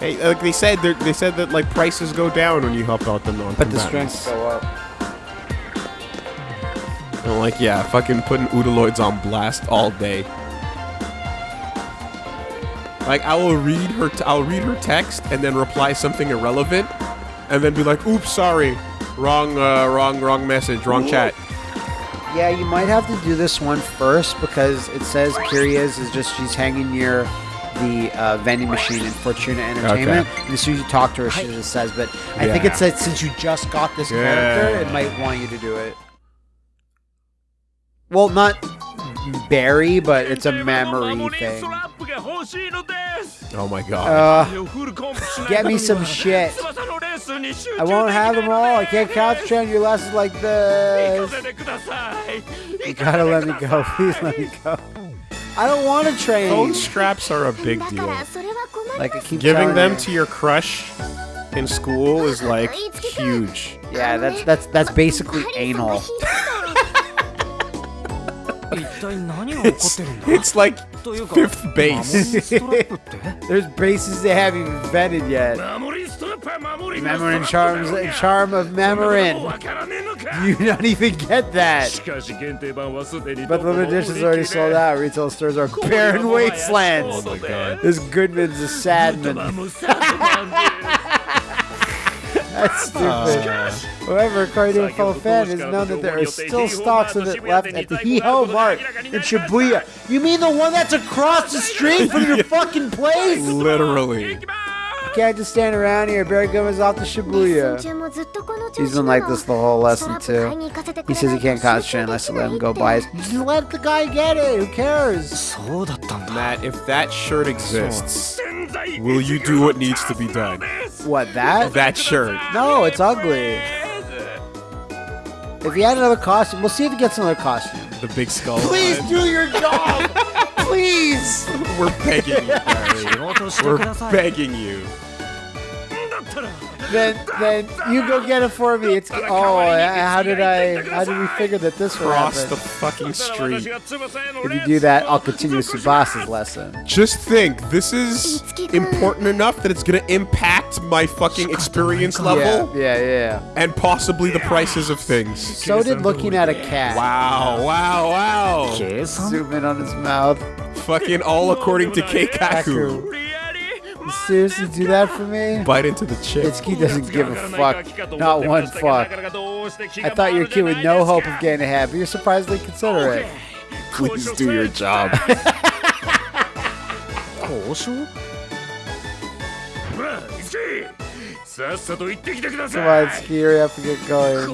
Hey, like they said, they're- said that like prices go down when you help out the non. But the strengths go up. And like, yeah, fucking putting Udaloids on blast all day. Like, I will read her. T- I'll read her text and then reply something irrelevant, and then be like, "Oops, sorry, wrong, uh, wrong, wrong message, wrong chat." Yeah, you might have to do this one first because it says Kiria's is just she's hanging near the uh, vending machine in Fortuna Entertainment. And as soon as you talk to her, she just says, but I think it said since you just got this Yeah. character, it might want you to do it. Well, not berry, but it's a memory thing. Oh my god. Uh, get me some shit. I won't have them all. I can't concentrate on your lessons like this. You gotta let me go. Please let me go. I don't want to train. Phone straps are a big deal. Like I keep giving them you. to your crush in school is like huge. Yeah, that's that's that's basically anal. it's, it's like fifth base. There's bases they haven't even vetted yet. Mamorin charms, charm of Mamorin. You don't even get that. But the edition is already sold out. Retail stores are barren wastelands. Oh this Goodman's a sad man. That's stupid. Uh. However, according to fan, it's known that there are still stocks of it left at the Hee Ho Mart in Shibuya. You mean the one that's across the street from your fucking place? Literally. Can't just stand around here. Barry Gomez off to Shibuya. He's been like this the whole lesson, too. He says he can't concentrate unless I let him go by his. Just let the guy get it. Who cares? Matt, if that shirt exists, will you do what needs to be done? What, that? That shirt. No, it's ugly. If he had another costume, we'll see if he gets another costume. The big skull. Please one. do your job. Please. We're begging you, Barry. We're begging you. Then, then you go get it for me. It's oh, how did I? How did we figure that this would Cross happen? the fucking street. If you do that, I'll continue Tsubasa's lesson. Just think, this is important enough that it's gonna impact my fucking experience level Yeah, yeah, yeah. and possibly the prices of things. So did looking at a cat. Wow, wow, wow. Zoom in on his mouth. Fucking all according to Keikaku. Kaku. You seriously do that for me? Bite into the chip. Itsuki doesn't give a fuck. Not one fuck. I thought you were a kid with no hope of getting ahead, but you're surprisingly considerate. Please do your job. Come on, Itsuki, hurry up and get going.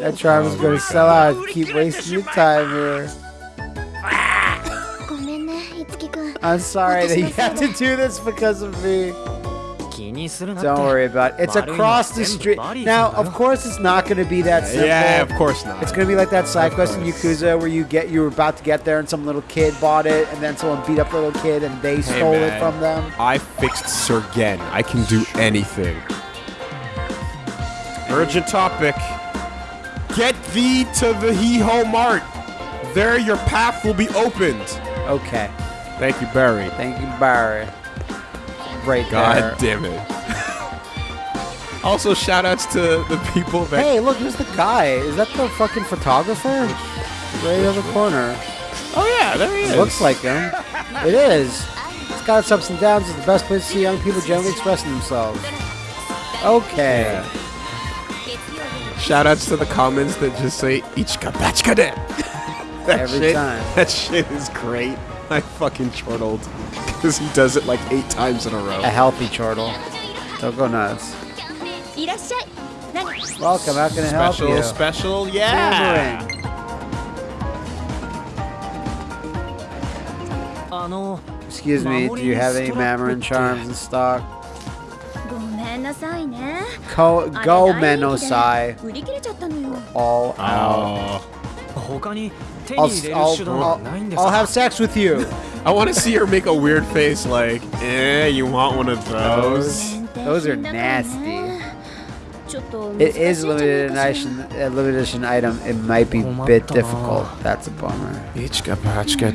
That charm is going to sell out. Keep wasting your time here. I'm sorry that you have to do this because of me. Don't worry about it. It's across the street. Now, of course, it's not going to be that simple. yeah, of course not. It's gonna be like that side quest in Yakuza where you get you were about to get there and some little kid bought it and then someone beat up the little kid and they Hey, stole it from them. I fixed Sergen. I can do anything. Urgent topic. Get thee to the Hee Ho Mart. There your path will be opened. Okay. Thank you, Barry. Thank you, Barry. Right God there. damn it. also, shout outs to the people that. Hey, look, who's the guy? Is that the fucking photographer? Right on the corner. Oh, yeah, there he is. Looks like him. It is. It's got its ups and downs. It's the best place to see young people generally expressing themselves. Okay. Shout outs to the comments that just say Ichika Bachika de. Every shit, time. That shit is great. I fucking chortled. Because he does it like eight times in a row. A healthy chortle. Don't go nuts. いらっしゃい何 Welcome. How can I help Special, you? special, yeah. Hammering. Excuse me, do you have any Mamorin charms in stock? ごめんなさいね Ko あれ Go 大人気で Menosai. 売り切れちゃったのよ all out. Oh. 他に手 I'll, I'll, I'll, I'll have sex with you. I want to see her make a weird face like, eh, you want one of those? Those are nasty. It is limited edition, a limited edition item. It might be a bit difficult. That's a bummer.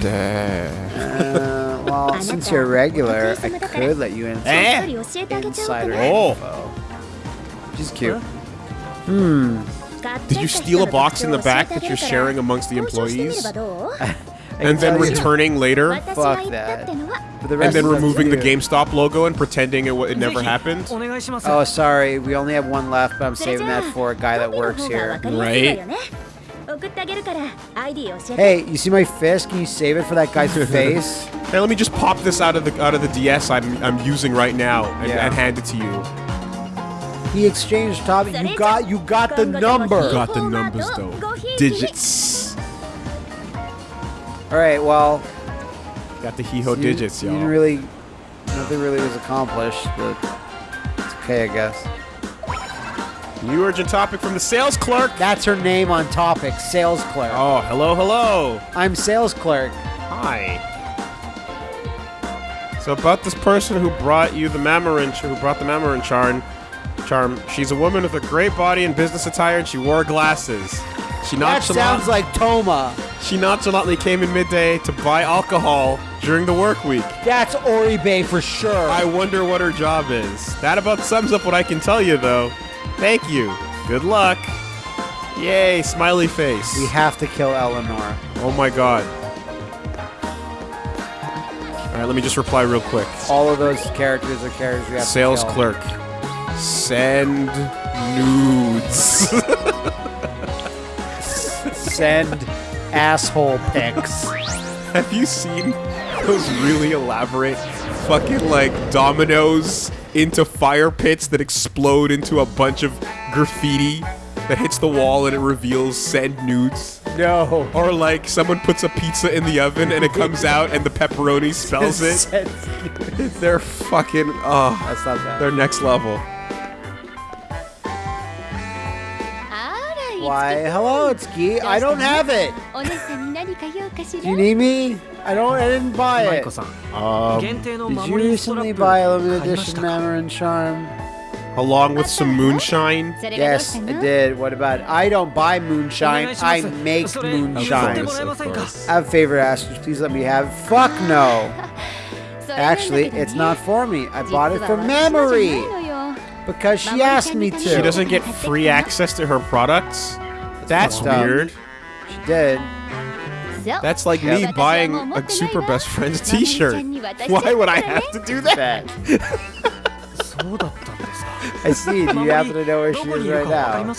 uh, well, since you're a regular, I could let you in. Eh? Insider oh. She's cute. Hmm. Did you steal a box in the back that you're sharing amongst the employees? and then returning later? Fuck that. The and then removing the GameStop logo and pretending it, it never happened? Oh, sorry. We only have one left, but I'm saving that for a guy that works here. Right? Hey, you see my fist? Can you save it for that guy's face? Hey, let me just pop this out of the out of the DS I'm I'm using right now and, yeah. and hand it to you. He exchanged Tommy. You got you got the number. Got the numbers though. Digits. All right. Well, Got the Hiho you, digits, you didn't y'all. really nothing really was accomplished, but it's okay, I guess. New urgent topic from the sales clerk. That's her name on topic. Sales clerk. Oh, hello, hello. I'm sales clerk. Hi. So about this person who brought you the Mamorin, who brought the Mamorin charm, charm. She's a woman with a great body and business attire, and she wore glasses. She That sounds like Toma. She nonchalantly came in midday to buy alcohol during the work week. That's Oribe for sure. I wonder what her job is. That about sums up what I can tell you, though. Thank you. Good luck. Yay, smiley face. we have to kill Eleanor. Oh my god. Alright, let me just reply real quick. All of those characters are characters we have Sales to kill. clerk. Send nudes. Send asshole pics. Have you seen those really elaborate fucking like dominoes into fire pits that explode into a bunch of graffiti that hits the wall and it reveals send nudes? No. Or like someone puts a pizza in the oven and it comes out and the pepperoni spells it. They're fucking oh That's not bad. they're next level. Why, hello, it's Ski. I don't have it. Do you need me? I don't, I didn't buy it. Um, did you recently buy a limited edition Mamorin Charm? Along with some moonshine? Yes, I did. What about? I don't buy moonshine. I make moonshine. Of course. I have a favor to ask you. Please let me have it. Fuck no. Actually, it's not for me. I bought it for Mamori. Because she asked me to. She doesn't get free access to her products? That's, That's weird. She did. That's like me buying a Super Best Friends t-shirt. Why would I have to do that? I see. Do you happen to know where she is right now?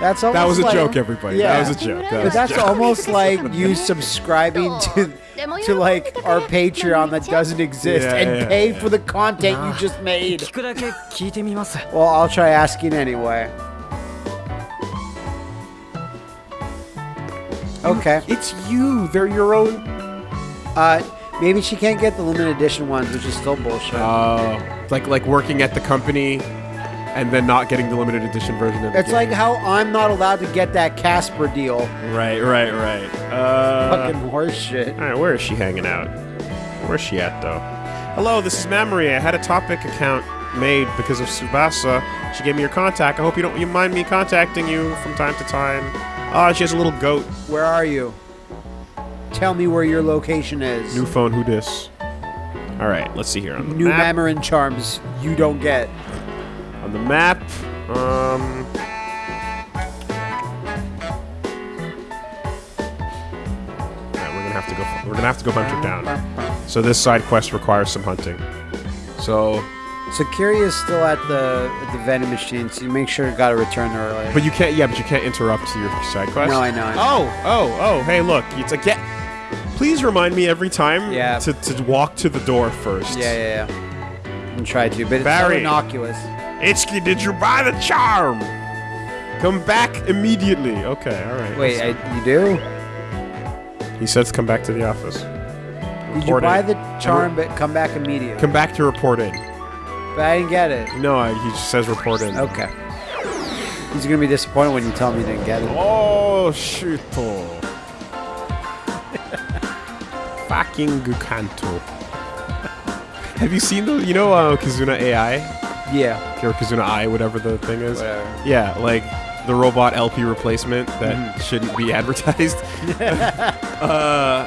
That's almost that was a like, joke, everybody. Yeah. That was a joke. That but that's joke. almost like you subscribing to to like our Patreon that doesn't exist yeah, and yeah, pay for the content you just made. well, I'll try asking anyway. Okay. It's you. They're your own. Uh, maybe she can't get the limited edition ones, which is still bullshit. Oh, uh, like like working at the company and then not getting the limited edition version of the it's like how I'm not allowed to get that Casper deal. right, right, right. Uh, Fucking horse shit. all right, where is she hanging out? Where's she at though? Hello, this is Mamori. I had a topic account made because of Tsubasa. She gave me your contact. I hope you don't you mind me contacting you from time to time. Ah, she has a little goat. Where are you? Tell me where your location is. New phone. Who dis? All right, let's see here on the New map. Mamorin charms you don't get. On the map. Um. We're gonna have to go. We're gonna have to go hunt her down. So this side quest requires some hunting. So, So Kiria is still at the at the vending machine, so you make sure you gotta return early. but you can't. Yeah, but you can't interrupt your side quest. No, I know, I know. Oh, oh, oh. Hey, look. It's like get. Please remind me every time Yeah. to, to walk to the door first. yeah, yeah, yeah. And try to, but it's so innocuous. Itsuki, did you buy the charm? Come back immediately. Okay, all right. Wait, I, you do? He says come back to the office. Did you buy in. the charm but come back immediately? Come back to report in. But I didn't get it. No, I, he just says report in. Okay. He's gonna be disappointed when you tell me you didn't get it. Oh, shit. Fucking Gukanto. Have you seen the, you know, uh, Kizuna AI? Yeah. Kirikazuna Eye, whatever the thing is. Whatever. Yeah, like the robot LP replacement that mm shouldn't be advertised. uh,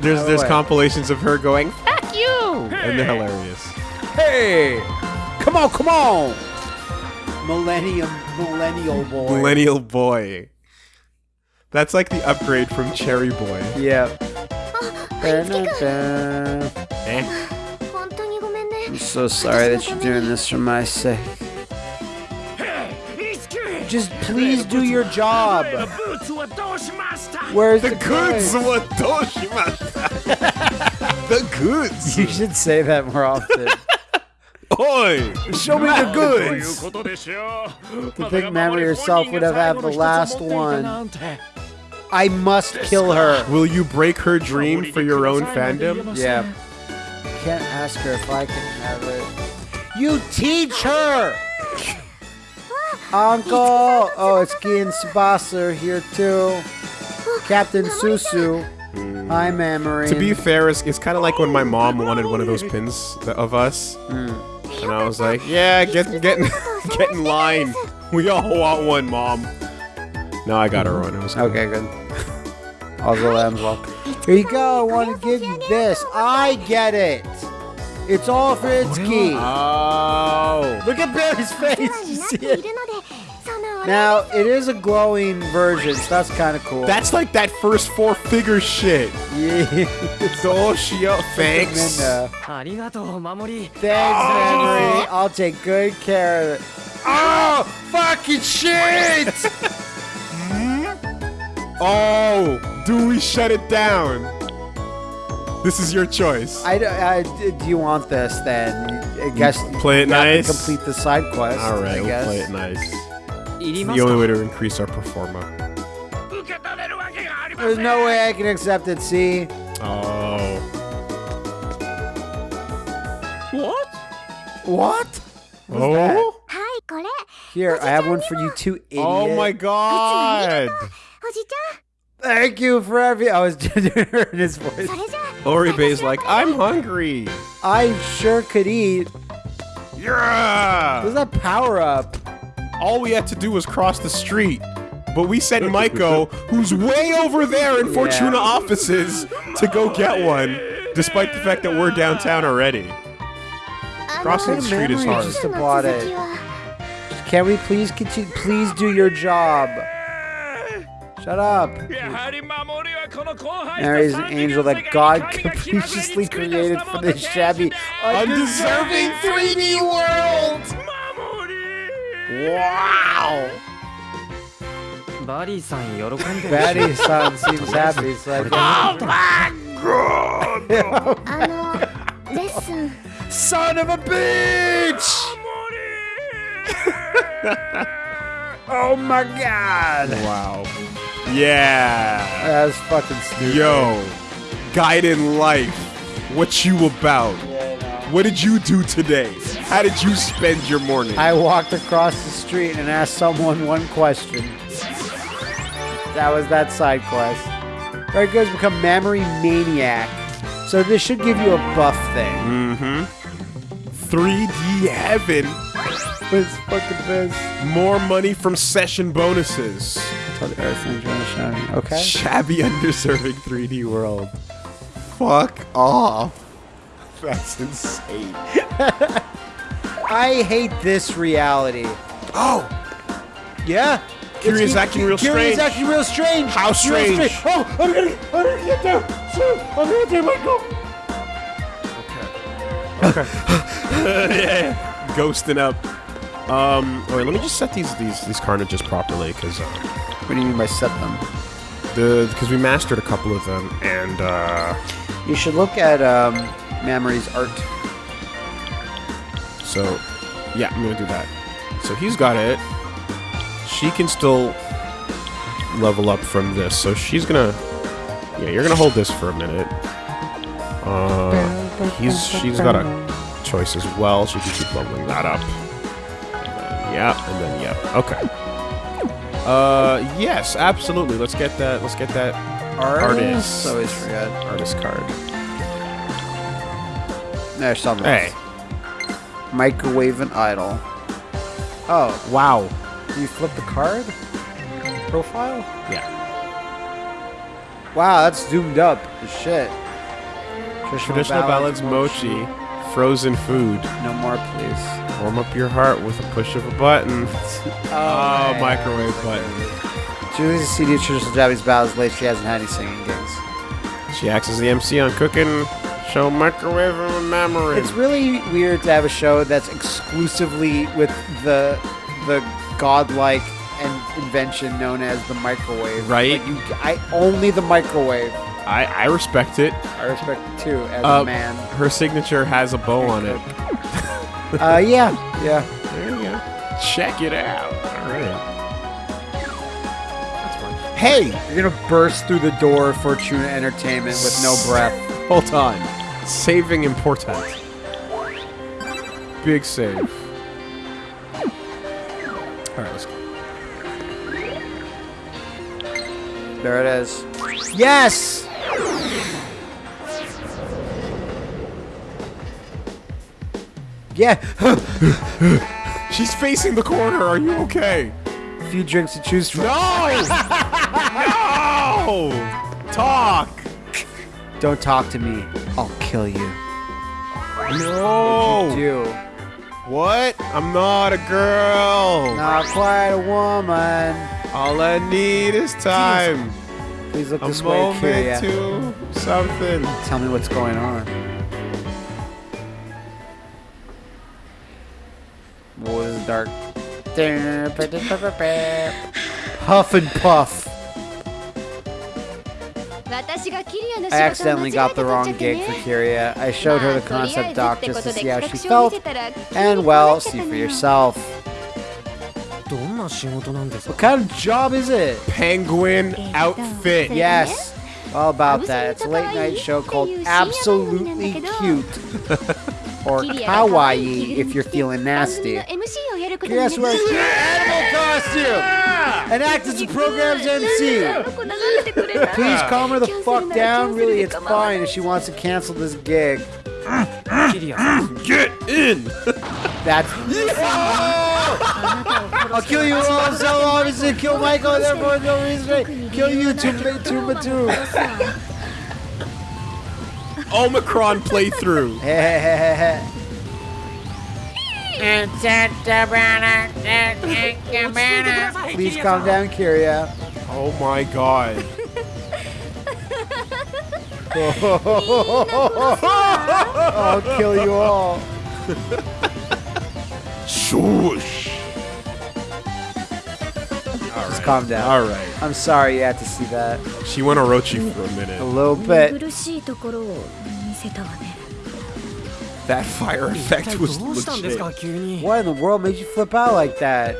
there's there's way. compilations of her going, "Fuck you," hey. and they're hilarious. Hey, come on, come on, millennium millennial boy. Millennial boy. That's like the upgrade from Cherry Boy. Yeah. Oh. I'm so sorry that you're doing this for my sake. Just please do your job. Where's the, the goods? the goods. You should say that more often. Oi! Show me the goods! to think Mammy herself would have had the last one. I must kill her. Will you break her dream for your own fandom? Yeah. Can't ask her if I can have it. You teach her! Uncle! Oh, it's Gian Tsubasa here too. Captain Susu. Hi, Mamori. To be fair, it's, it's kind of like when my mom wanted one of those pins of us, hmm. and I was like, "Yeah, get get in- get in line. We all want one, mom." No, I got her one. It was good. Okay, good. I'll. Here you go. I want to give you this. I get it. It's all for Itsuki. Oh. Look at Barry's face. You see it? Now, it is a glowing version, so that's kind of cool. That's like that first four figure shit. Yeah. Doshio. Thanks. Thanks, oh. Mamori. I'll take good care of it. Oh, fucking shit! Oh, do we shut it down? This is your choice. I, I do you want this then? I guess mm, play it nice. Complete the side quest. All right, we'll play it nice. The only way to increase our performa. There's no way I can accept it. See. Oh. What? What? Oh. That? Here, I have one for you two idiots. Oh my god. Thank you for every. I was just hearing his voice. Oribe's like, I'm hungry. I sure could eat. Yeah. Is that power up. All we had to do was cross the street, but we sent Maiko, who's way over there in Fortuna yeah. offices, to go get one, despite the fact that we're downtown already. Uh, Crossing the street is hard. Just it. Can we please continue? Please do your job. Shut up. Mary is an angel that God capriciously created for this shabby, undeserving 3D world. Wow! Barry-san seems happy, so oh I Oh my god! Listen. Son of a bitch! oh my god! Wow. Yeah. That's fucking stupid. Yo. Guide in life. What you about? What did you do today? How did you spend your morning? I walked across the street and asked someone one question. That was that side quest. Very guys Become memory maniac. So this should give you a buff thing. Mm-hmm. 3D heaven. What's fucking this? More money from session bonuses. Tell the Earth Ranger and the Shining. Okay. Shabby, underserving 3D world. Fuck off. That's insane. I hate this reality. Oh, Yeah. Curious It's- acting real strange. Curious strange. acting real strange. How Real strange? Oh, I'm gonna, I'm gonna get there. Soon. I'm gonna get there, Michael. Okay. Okay. Yeah. Ghosting up. Um, right, let me just set these these these carnages properly, because uh, What do you mean by set them? the because we mastered a couple of them, and uh, You should look at um, Mamori's art. so yeah, I'm gonna do that. So he's got it. She can still level up from this, so she's gonna. Yeah, you're gonna hold this for a minute. Uh, he's she's got a choice as well, She can keep leveling that up. And then, yeah, and then yeah. Okay. Uh, yes, absolutely. Let's get that. Let's get that Artist. Always forget. artist card. There's something. Hey, Microwave and idle. Oh, wow. you flip the card? Profile? Yeah. Wow, that's zoomed up as shit. Traditional ballads, mochi, frozen food. No more, please. Warm up your heart with a push of a button. Oh, man. microwave button. Julie's a CD of traditional Japanese ballads. Late, she hasn't had any singing gigs. She acts as the MC on Cooking Show Microwave and Memory. It's really weird to have a show that's exclusively with the the godlike and invention known as the microwave. Right. Like you, I only the microwave. I, I respect it. I respect it too as Uh, a man. Her signature has a bow on it. Uh, yeah, yeah. There you go. Check it out. All right. That's fun. Hey, you're gonna burst through the door of Fortuna Entertainment with no breath. Hold on. Saving important. Big save. All right, let's go. There it is. Yes. Yeah, She's facing the corner. Are you okay? a few drinks to choose from. No! no! Talk! Don't talk to me. I'll kill you. No! Do. What? I'm not a girl. Not quite a woman. All I need is time. Please look A this way, Kiria. to something. Tell me what's going on. dark. Huff and puff. I accidentally got the wrong gig for Kiria. I showed her the concept doc just to see how she felt, and well, see for yourself. What kind of job is it? Penguin outfit. Yes. All about that. It's a late night show called Absolutely Cute. or kawaii if you're feeling nasty. Yes, what? Your animal costume! And act as the program's MC. Please calm her the fuck down. Really, it's fine if she wants to cancel this gig. Get in! That's. I'll kill you all so obviously kill Michael and therefore no reason. Kill you to Matuma too. Omicron playthrough. Please calm down, Kiria. Oh my god. I'll kill you all. Swoosh calm down. All right. I'm sorry you had to see that. She went Orochi for a minute. A little bit. That fire effect was legit. What in the world made you flip out like that?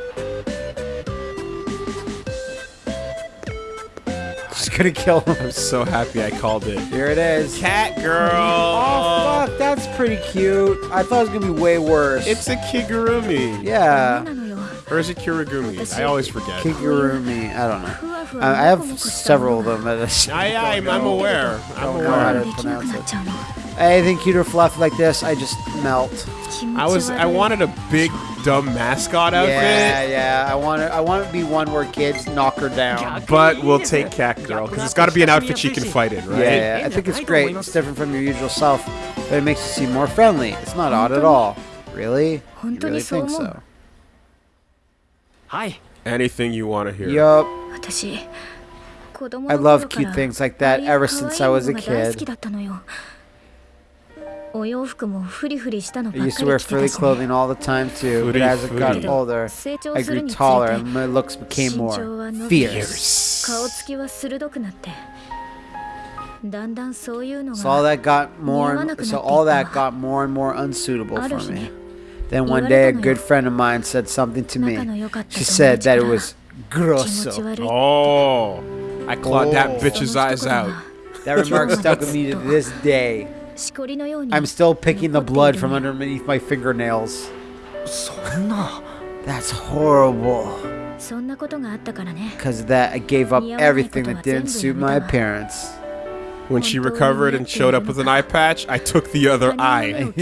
Just gonna kill him. I'm so happy I called it. Here it is. Cat girl. Oh fuck, that's pretty cute. I thought it was gonna be way worse. It's a Kigurumi. Yeah. Or is it Kirigumi? I always forget. Kigurumi, I don't know. I have several of them. I, I, I'm, I'm aware. I'm aware. I don't know how to pronounce it. Anything cute or fluff like this, I just melt. I was I wanted a big dumb mascot outfit. Yeah, yeah. I want it. I want it to be one where kids knock her down. But we'll take Cat Girl because it's got to be an outfit she can fight in, right? Yeah, yeah, I think it's great. It's different from your usual self, but it makes you seem more friendly. It's not odd at all. Really? You really think so? Hi. Anything you want to hear. Yup. I love cute things like that ever since I was a kid. I used to wear frilly clothing all the time too, but as I got older, I grew taller and my looks became more fierce. So all that got more, and, so all that got more and more unsuitable for me. Then one day, a good friend of mine said something to me. She said that it was grosso. Oh, I clawed oh. that bitch's eyes out. That remark stuck with me to this day. I'm still picking the blood from underneath my fingernails. That's horrible. Because of that I gave up everything that didn't suit my appearance. When she recovered and showed up with an eye patch, I took the other eye.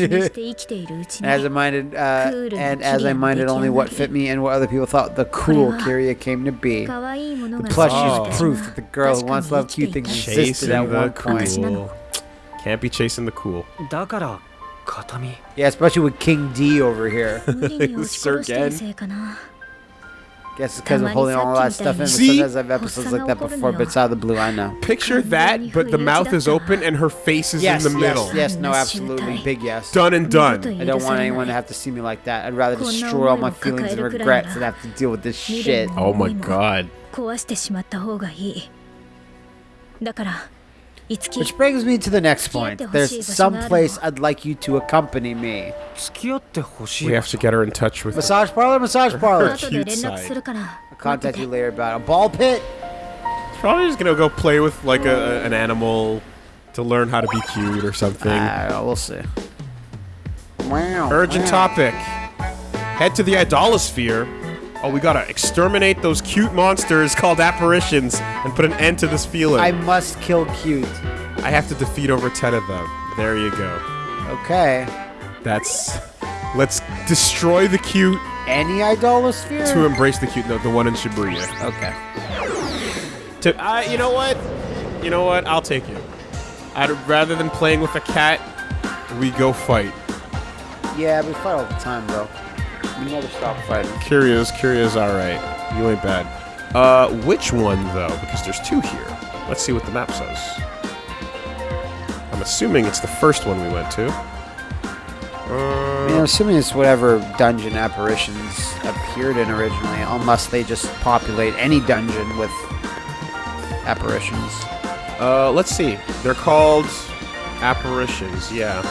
as I minded, uh, and as I minded only what fit me and what other people thought, the cool Kiria came to be. The plushie is oh. proof that the girl who once loved cute things existed at one point. Cool. Can't be chasing the cool. Yeah, especially with King D over here. Sir Gen. Guess it's because of holding all that stuff in. But See? sometimes I have episodes like that before, but it's out of the blue. I know. Picture that, but the mouth is open and her face is Yes, in the middle. yes, yes, no, absolutely, big yes. Done and 二度 done. と I don't want anyone to have to see me like that. I'd rather destroy all my feelings and regrets than have to deal with this shit. Oh my god. 壊してしまった方がいいだからいつき which brings me to the next point. There's some place I'd like you to accompany me. We have to get her in touch with Massage parlor, massage parlor. I'll contact you later about a ball pit. Probably just gonna go play with like a, an animal to learn how to be cute or something. Uh, we'll see. Wow. Urgent wow. topic. Head to the Idolasphere Oh, we gotta exterminate those cute monsters called apparitions and put an end to this feeling. I must kill cute. I have to defeat over 10 of them. There you go. Okay. That's. Let's destroy the cute Any idolasphere? to embrace the cute. No, the one in Shibuya. okay. To, uh, you know what? You know what? I'll take you. I'd rather than playing with a cat, we go fight. Yeah, we fight all the time, bro. We never stop fighting. Curious, curious, alright. You ain't bad. Uh, which one, though? Because there's two here. Let's see what the map says. I'm assuming it's the first one we went to. I mean, I'm assuming it's whatever dungeon apparitions appeared in originally, unless they just populate any dungeon with apparitions. Uh, let's see. They're called apparitions, yeah.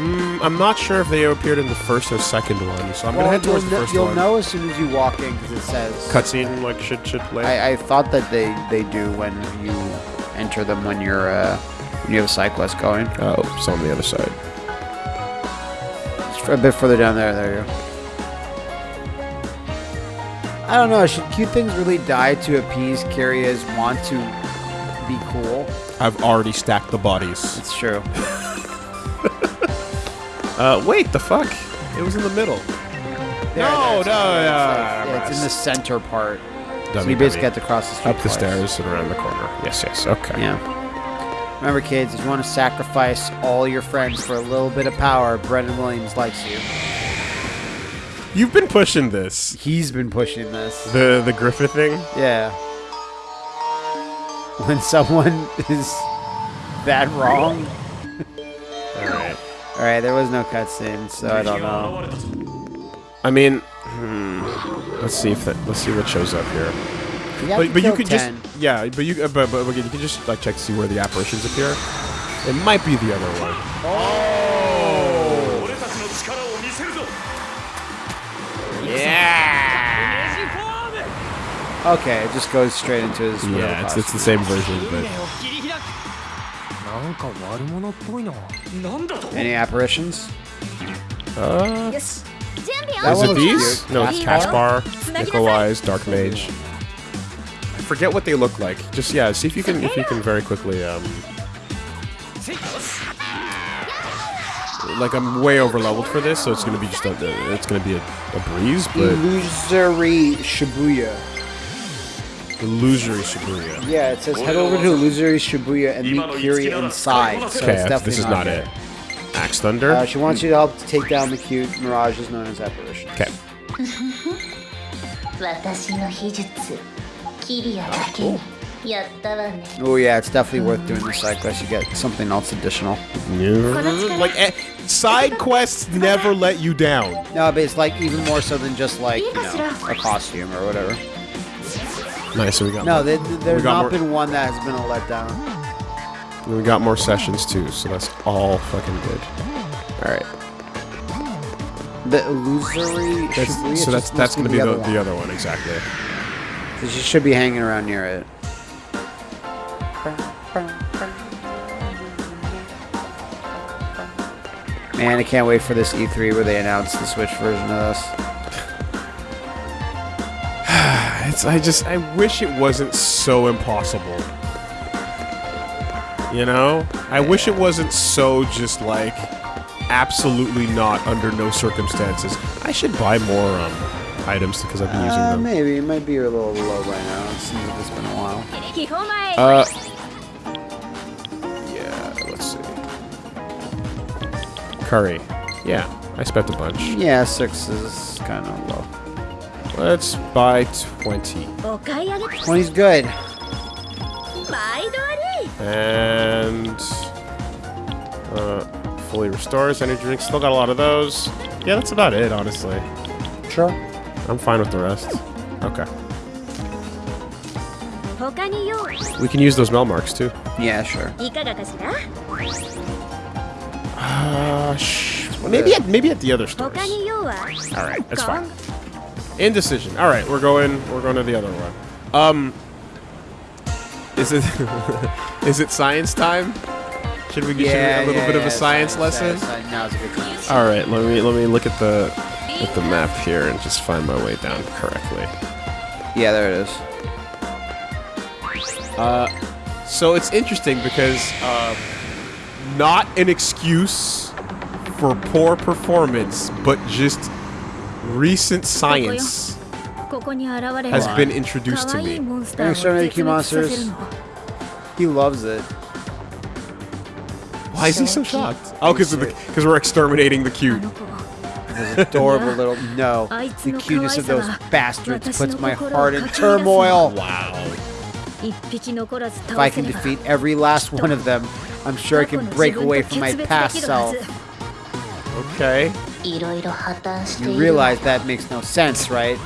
Mm, I'm not sure if they appeared in the first or second one, so I'm gonna head towards the first you'll one. know as soon as you walk in because it says Cutscene, like, should, should play. I, I thought that they, they do when you enter them when you're uh, when you have a side quest going. oh, it's on the other side. Just a bit further down there. There you go. I don't know. Should cute things really die to appease Kiria's want to be cool? I've already stacked the bodies. It's true. Uh, wait, the fuck? It was in the middle. There, No, there, it's- no, it's yeah, like- yeah, it's in the center part. So you basically dummy. have to cross the street Up the twice. stairs and around the corner. Yes, yes, okay. Yeah. Remember, kids, if you want to sacrifice all your friends for a little bit of power, Brendan Williams likes you. You've been pushing this. He's been pushing this. The the Griffith thing? Yeah. When someone is that wrong. Alright. There was no cutscene, so I don't know. I mean, hmm, let's see if that, let's see what shows up here. You But, but you kill could 10. just yeah, but you uh, but, but, but you can just like check to see where the apparitions appear. It might be the other one. Oh. Yeah. Okay, it just goes straight into his. Yeah, it's, it's the same version, but any apparitions? Uh, yes. Is it these? Cute. No, it's Caspar, Nickel Dark Mage. I forget what they look like. Just yeah, see if you can if you can very quickly um. Like I'm way over leveled for this, so it's gonna be just a, it's gonna be a, a breeze. But illusory Shibuya. Illusory Shibuya. Yeah, it says head over to Illusory Shibuya and meet Kiri inside. So okay, this is not, not it. it. Axe Thunder. Uh, she wants you to help to take down the cute mirages known as apparitions. Okay. oh, cool. Oh yeah, it's definitely worth doing the side quest. You get something else additional. Mm-hmm. Mm, like eh, side quests never let you down. No, but it's like even more so than just like you know, a costume or whatever. Nice. So we got No, more, there, there's got not more, been one that has been a letdown. we got more sessions too, so that's all fucking good. All right. The illusory That's, Shibuya so that's that's gonna be the, one. the other one exactly. So she should be hanging around near it. Man, I can't wait for this E3 where they announce the Switch version of this. It's, I just, I wish it wasn't so impossible. You know? I wish it wasn't so just like, absolutely not under no circumstances. I should buy more um, items because I've been using uh, them. Maybe. It might be a little low right now. It seems like it's been a while. Uh, yeah, let's see. Curry. Yeah, I spent a bunch. Yeah, six is kind of low. Let's buy 20. 20's good. And... Uh, fully restores energy drinks. Still got a lot of those. Yeah, that's about it, honestly. Sure. I'm fine with the rest. Okay. We can use those mel marks, too. Yeah, sure. Uh, shh. maybe, at, maybe at the other stores. Alright, that's fine. Indecision. All right, we're going. We're going to the other one. Um, is it is it science time? Should we get Yeah, a little yeah, bit of a science science, lesson? science, Now's a good time. All right, let me let me look at the at the map here and just find my way down correctly. Yeah, there it is. Uh, so it's interesting because uh, not an excuse for poor performance, but just Recent science has been introduced to me. Exterminating cute monsters. He loves it. Why is he so shocked? Oh, because because we're exterminating the cute. Adorable little no. The cuteness of those bastards puts my heart in turmoil. Wow. If I can defeat every last one of them, I'm sure I can break away from my past self. Okay. You realize that makes no sense, right?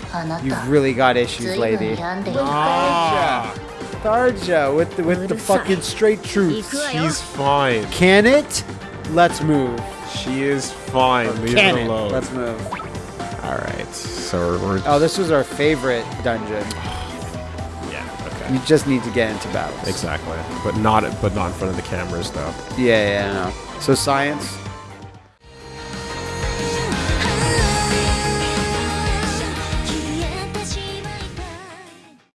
You've really got issues, lady. Ah. With the, with the fucking straight truth. She's fine. Can it? Let's move. She is fine. Leave it alone. Let's move. All right. So we're. Oh, this was our favorite dungeon. yeah. Okay. You just need to get into battles. Exactly, but not but not in front of the cameras, though. Yeah, yeah. So science.